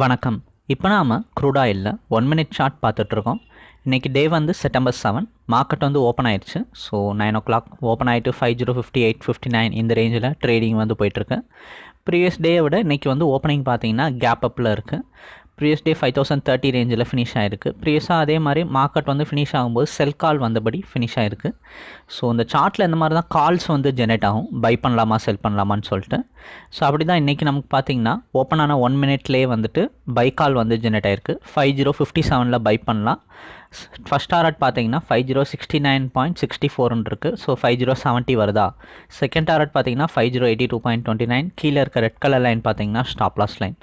வணக்கம். இப்போ நாம் க்ரூட் ஆயிலில் ஒன் மினிட் ஷார்ட் பார்த்துட்ருக்கோம். இன்றைக்கி டே வந்து செப்டம்பர் செவன் மார்க்கெட் வந்து ஓப்பன் ஆயிடுச்சு. So nine o'clock open ஆகிட்டு five zero fifty eight fifty nine இந்த ரேஞ்சில் ட்ரேடிங் வந்து போயிட்டுருக்கு. ப்ரீவியஸ் டேயை விட இன்றைக்கி வந்து ஓப்பனிங் பார்த்தீங்கன்னா கேப் அப்பில் இருக்குது previous day five thousand thirty ரேஞ்சில் ஃபினிஷ் ஆயிருக்கு. ப்ரீவியஸாக அதே மாதிரி மார்க்கெட் வந்து ஃபினிஷ் ஆகும்போது செல் கால் வந்தபடி ஃபினிஷ் ஆயிருக்கு. ஸோ இந்த சார்ட்டில் இந்த மாதிரி தான் கால்ஸ் வந்து ஜெனரேட் ஆகும். பை பண்ணலாமா செல் பண்ணலாமான்னு சொல்லிட்டு. ஸோ அப்படி தான் இன்றைக்கி நமக்கு பார்த்தீங்கன்னா ஓப்பன் ஆன ஒன் மினிட்லேயே வந்துட்டு பை கால் வந்து ஜெனரேட் ஆயிருக்கு. ஃபைவ் ஜீரோ ஃபிஃப்டி செவனில் பை பண்ணலாம். ஃபஸ்ட் டாரட் பார்த்தீங்கன்னா five zero sixty nine point sixty ஃபோர்னு இருக்குது ஸோ ஃபைவ் ஜீரோ செவன்ட்டி வருதா? செகண்ட் டாரட் பார்த்தீங்கன்னா five zero eighty two point twenty nine கீழே இருக்க ரெட் கலர் லைன் பார்த்தீங்கன்னா ஸ்டாப் லாஸ் லைன்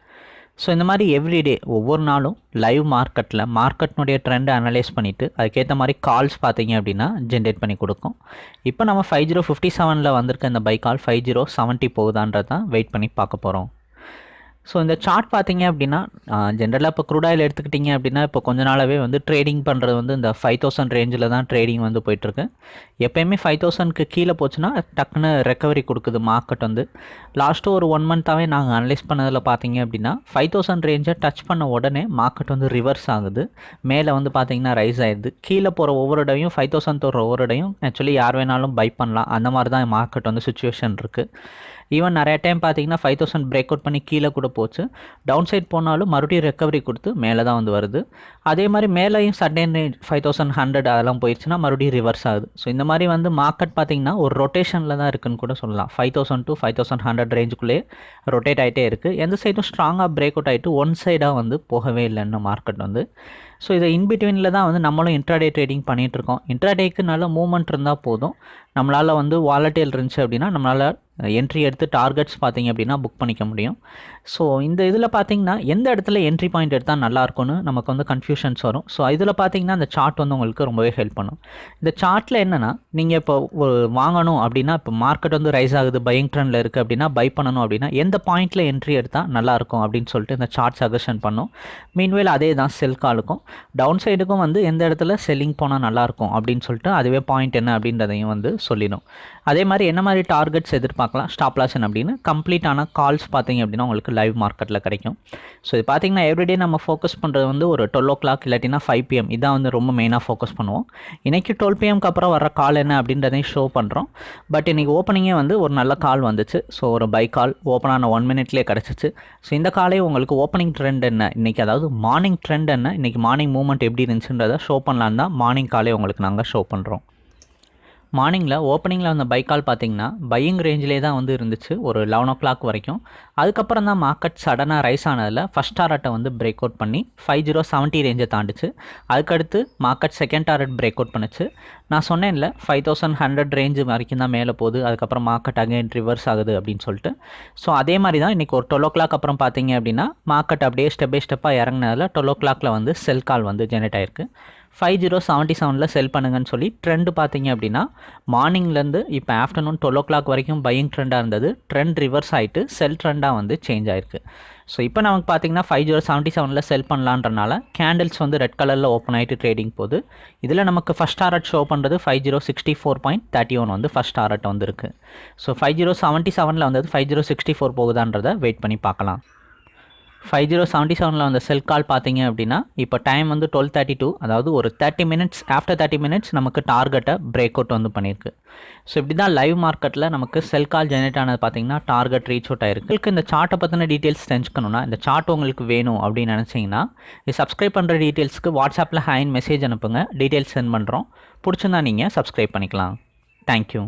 ஸோ இந்த மாதிரி எவ்ரிடே ஒவ்வொரு நாளும் லைவ் மார்க்கெட்டில் மார்க்கெட்னுடைய ட்ரெண்டை அனலைஸ் பண்ணிவிட்டு அதுக்கேற்ற மாதிரி கால்ஸ் பார்த்தீங்க அப்படின்னா ஜென்ரேட் பண்ணி கொடுக்கும். இப்போ நம்ம ஃபைவ் ஜீரோ ஃபிஃப்டி செவனில் வந்திருக்க இந்த buy call five zero seventy போகுதான்றதான் wait பண்ணி பார்க்க போகிறோம் ஸோ இந்த சார்ட் பார்த்தீங்க அப்படின்னா ஜென்ரலாக இப்போ க்ரூட் ஆயில் எடுத்துக்கிட்டிங்க அப்படின்னா இப்போ கொஞ்ச நாளாகவே வந்து ட்ரேடிங் பண்ணுறது வந்து இந்த ஃபைவ் தௌசண்ட் ரேஞ்சில் தான் ட்ரேடிங் வந்து போயிட்டுருக்கு. எப்போயுமே ஃபைவ் தௌசண்ட்க்கு கீழே போச்சுன்னா டக்குன்னு ரெக்கவரி கொடுக்குது மார்க்கெட் வந்து. லாஸ்ட்டு ஒரு ஒன் மந்த்தாகவே நாங்கள் அனலைஸ் பண்ணதில் பார்த்தீங்க அப்படின்னா ஃபைவ் தௌசண்ட் ரேஞ்சை டச் பண்ண உடனே மார்க்கெட் வந்து ரிவர்ஸ் ஆகுது. மேலே வந்து பார்த்தீங்கன்னா ரைஸ் ஆயிடுது. கீழே போகிற ஒவ்வொரு இடையும் ஃபைவ் தௌசண்ட் போகிற ஒவ்வொரு இடையும் ஆக்சுவலி யார் வேணாலும் பை பண்ணலாம். அந்த மாதிரி தான் மார்க்கெட் வந்து சுச்சுவேஷன் இருக்குது ஈவன் நிறைய டைம் பார்த்தீங்கன்னா ஃபைவ் தௌசண்ட் பிரேக் அவுட் பண்ணி கீழே கூட போச்சு. டவுன் சைட் போனாலும் மறுபடியும் ரெக்கவரி கொடுத்து மேலே தான் வந்து வருது. அதே மாதிரி மேலேயும் சடன் ஃபைவ் தௌசண்ட் ஹண்ட்ரட் அதெல்லாம் போயிடுச்சுன்னா மறுபடியும் ரிவர்ஸ் ஆகுது. ஸோ இந்த மாதிரி வந்து மார்க்கெட் பார்த்தீங்கன்னா ஒரு ரொட்டேஷனில் தான் இருக்குன்னு கூட சொல்லலாம். Five thousand to five thousand hundred ரேஞ்சுக்குள்ளே rotate ஆகிட்டே இருக்குது எந்த சைடும் ஸ்ட்ராங்காக பிரேக் அவுட் ஆகிட்டு ஒன் சைடாக வந்து போகவே இல்லைன்னு மார்க்கெட் வந்து. ஸோ இதை இன்பிட்வீனில் தான் வந்து நம்மளும் இன்ட்ராடே ட்ரேடிங் பண்ணிகிட்ருக்கோம் இன்ட்ராடேக்கு நல்ல மூவ்மெண்ட் இருந்தால் போதும். நம்மளால் வந்து வாலட்டில் இருந்துச்சு அப்படின்னா நம்மளால் என்ட்ரி எடுத்து டார்கெட்ஸ் பார்த்தீங்க அப்படின்னா புக் பண்ணிக்க முடியும். ஸோ இந்த இதில் பார்த்தீங்கன்னா எந்த இடத்துல என்ட்ரி பாயிண்ட் எடுத்தால் நல்லாயிருக்கும்னு நமக்கு வந்து கன்ஃபியூஷன்ஸ் வரும். ஸோ இதில் பார்த்தீங்கன்னா அந்த சார்ட் வந்து உங்களுக்கு ரொம்பவே ஹெல்ப் பண்ணும். இந்த சார்ட்டில் என்னென்னா நீங்கள் இப்போ வாங்கணும் அப்படின்னா இப்போ மார்க்கெட் வந்து ரைஸ் ஆகுது பையிங் ட்ரெண்டில் இருக்குது அப்படின்னா பை பண்ணணும் அப்படின்னா எந்த பாயிண்ட்டில் என்ட்ரி எடுத்தால் நல்லாயிருக்கும் அப்படின்னு சொல்லிட்டு இந்த சார்ட் சஜஷன் பண்ணும். மீன்வேல் அதே தான் செல் காலுக்கும் டவுன் சைடுக்கும் வந்து எந்த இடத்துல செல்லிங் போனால் நல்லாயிருக்கும் அப்படின்னு சொல்லிட்டு அதுவே பாயிண்ட் என்ன அப்படின்றதையும் வந்து சொல்லிடும். அதே மாதிரி என்ன மாதிரி டார்கெட்ஸ் பார்க்கலாம். ஸ்டாப் லாசன் அப்படின்னு. கம்ப்ளீட்டான கால்ஸ் பார்த்தீங்க அப்படின்னா உங்களுக்கு லைவ் மார்க்கெட்டில் கிடைக்கும். ஸோ இது பார்த்தீங்கன்னா எவ்ரிடே நம்ம ஃபோக்கஸ் பண்ணுறது வந்து ஒரு டுவெல் ஓ கிளாக் இல்லாட்டினா ஃபைவ் பிஎம் இதான் வந்து ரொம்ப மெயினாக ஃபோக்கஸ் பண்ணுவோம். இன்றைக்கி டுவெல் பிஎம்க்கு அப்புறம் வர கால் என்ன அப்படின்றதையும் ஷோ பண்ணுறோம் பட் இன்றைக்கி ஓப்பனிங்கே வந்து ஒரு நல்ல கால் வந்துச்சு. ஸோ ஒரு பை கால் ஓப்பன் ஆன ஒன் மினிட்லேயே கிடச்சிச்சு. ஸோ இந்த காலே உங்களுக்கு ஓப்பனிங் ட்ரெண்ட் என்ன? இன்றைக்கி அதாவது மார்னிங் ட்ரெண்ட் என்ன? இன்றைக்கி மார்னிங் மூவ்மெண்ட் எப்படி இருந்துச்சுன்றதை ஷோ பண்ணலான்னு தான் மார்னிங் காலே உங்களுக்கு நாங்கள் ஷோ பண்ணுறோம் மார்னிங்கில் ஓப்பனிங்கில் வந்த பை கால் பார்த்தீங்கன்னா பையிங் ரேஞ்சிலே தான் வந்து இருந்துச்சு ஒரு லெவன் ஓ கிளாக் வரைக்கும். அதுக்கப்புறம் தான் மார்க்கெட் சடனாக ரைஸ் ஆனதில் ஃபஸ்ட் டாரட்டை வந்து பிரேக் அவுட் பண்ணி ஃபைவ் ஜீரோ செவன்ட்டி ரேஞ்சை தாண்டிச்சு. அதுக்கடுத்து market second target break out பண்ணுச்சு. நான் சொன்னேன்ல ஃபைவ் தௌசண்ட் ஹண்ட்ரட் ரேஞ்சு வரைக்கும் தான் மேலே போகுது அதுக்கப்புறம் மார்க்கெட் அகைன் ரிவர்ஸ் ஆகுது அப்படின்னு சொல்லிட்டு. ஸோ அதே மாதிரி தான் இன்றைக்கி ஒரு டுவெல் ஓ கிளாக் அப்புறம் பார்த்தீங்க அப்படின்னா மார்க்கெட் அப்படியே ஸ்டெப் பை ஸ்டெப்பாக இறங்கினதில் டுவெல் ஓ கிளாக்கில் வந்து செல் கால் வந்து ஜெனரேட் ஆயிருக்கு. ஃபைவ் ஜீரோ செவன்ட்டி செவனில் செல் பண்ணுங்கன்னு சொல்லி ட்ரெண்டு பார்த்தீங்க அப்படின்னா மார்னிங்லேருந்து இப்போ ஆஃப்டர்நூன் டுவெல் ஓ கிளாக் வரைக்கும் பையிங் ட்ரெண்டாக இருந்தது. ட்ரெண்ட் ரிவர்ஸ் ஆகிட்டு செல் ட்ரெண்டாக வந்து சேஞ்ச் ஆயிருக்கு. ஸோ இப்போ நமக்கு பார்த்தீங்கன்னா ஃபைவ் ஜீரோ செவன்ட்டி செவனில் செல் பண்ணலான்றனால கேண்டில்ஸ் வந்து ரெட் கலரில் ஓப்பன் ஆகிட்டு ட்ரேடிங் போகுது. இதில் நமக்கு ஃபஸ்ட் டாரட் ஷோ பண்ணுறது five zero sixty four point thirty one வந்து ஃபஸ்ட் டாரட் வந்துருக்கு. ஸோ ஃபைவ் ஜீரோ செவன்ட்டி செவனில் வந்தது ஃபைவ் ஜீரோ சிக்ஸ்டி ஃபோர் போகுதான்றதை வெயிட் பண்ணி பார்க்கலாம். ஃபைவ் ஜீரோ செவன்ட்டி செவனில் வந்த செல் கால் பார்த்தீங்க அப்படின்னா இப்போ டைம் வந்து டுவெல் தேர்ட்டி டூ அதாவது ஒரு thirty minutes after thirty minutes நமக்கு டார்கெட்டை பிரேக் அவுட் வந்து பண்ணியிருக்கு. ஸோ இப்படி தான் லைவ் மார்க்கெட்டில் நமக்கு செல் கால் ஜெனரேட் ஆனது பார்த்தீங்கன்னா டார்கெட் ரீச் அவுட் ஆயிருக்கு. உங்களுக்கு இந்த சார்ட்டை பற்றின டீட்டெயில்ஸ் தெரிஞ்சுக்கணும்னா இந்த சார்ட் உங்களுக்கு வேணும் அப்படின்னு நினச்சிங்கன்னா இது சப்ஸ்கிரைப் பண்ணுற டீட்டெயில்ஸ்க்கு வாட்ஸ்அப்பில் ஹேண்ட் மெசேஜ் அனுப்புங்க. டீட்டெயில்ஸ் சென்ட் பண்ணுறோம் பிடிச்சிருந்தா நீங்கள் சப்ஸ்கிரைப் பண்ணிக்கலாம். தேங்க்யூ